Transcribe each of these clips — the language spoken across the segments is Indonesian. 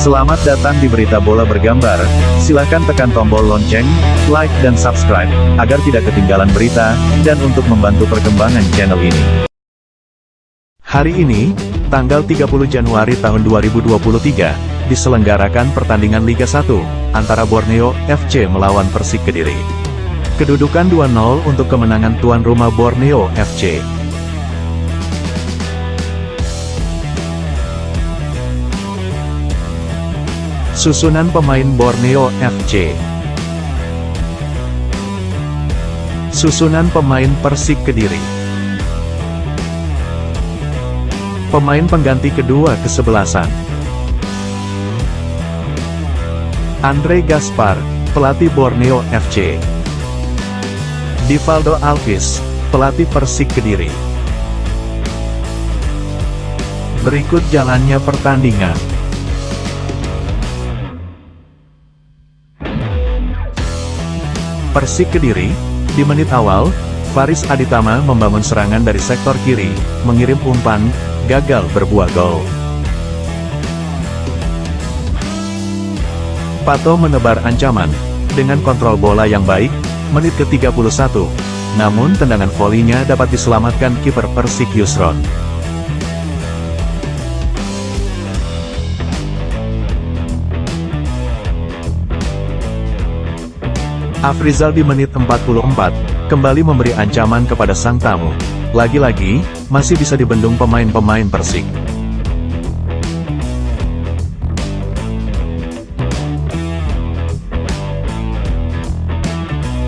Selamat datang di Berita Bola Bergambar. Silakan tekan tombol lonceng, like dan subscribe, agar tidak ketinggalan berita, dan untuk membantu perkembangan channel ini. Hari ini, tanggal 30 Januari tahun 2023, diselenggarakan pertandingan Liga 1, antara Borneo FC melawan Persik Kediri. Kedudukan 2-0 untuk kemenangan tuan rumah Borneo FC. Susunan pemain Borneo FC Susunan pemain Persik Kediri. Pemain pengganti kedua kesebelasan. Andre Gaspar, pelatih Borneo FC Divaldo Alvis, pelatih Persik Kediri. Berikut jalannya pertandingan Persik Kediri, di menit awal, Faris Aditama membangun serangan dari sektor kiri, mengirim umpan, gagal berbuah gol. Pato menebar ancaman, dengan kontrol bola yang baik, menit ke-31. Namun tendangan volinya dapat diselamatkan kiper Persik Yusron. Afrizal di menit 44, kembali memberi ancaman kepada sang tamu. Lagi-lagi, masih bisa dibendung pemain-pemain Persik.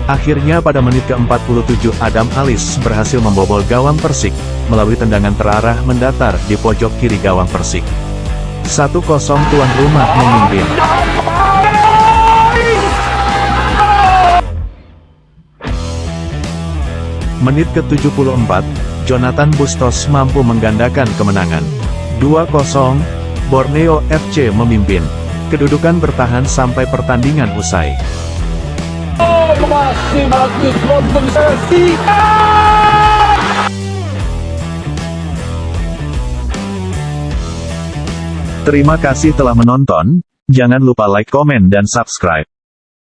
Akhirnya pada menit ke-47 Adam Alis berhasil membobol gawang Persik, melalui tendangan terarah mendatar di pojok kiri gawang Persik. 1-0 tuan rumah memimpin. Menit ke-74, Jonathan Bustos mampu menggandakan kemenangan. 2-0, Borneo FC memimpin. Kedudukan bertahan sampai pertandingan usai. Terima kasih telah menonton, jangan lupa like, komen dan subscribe.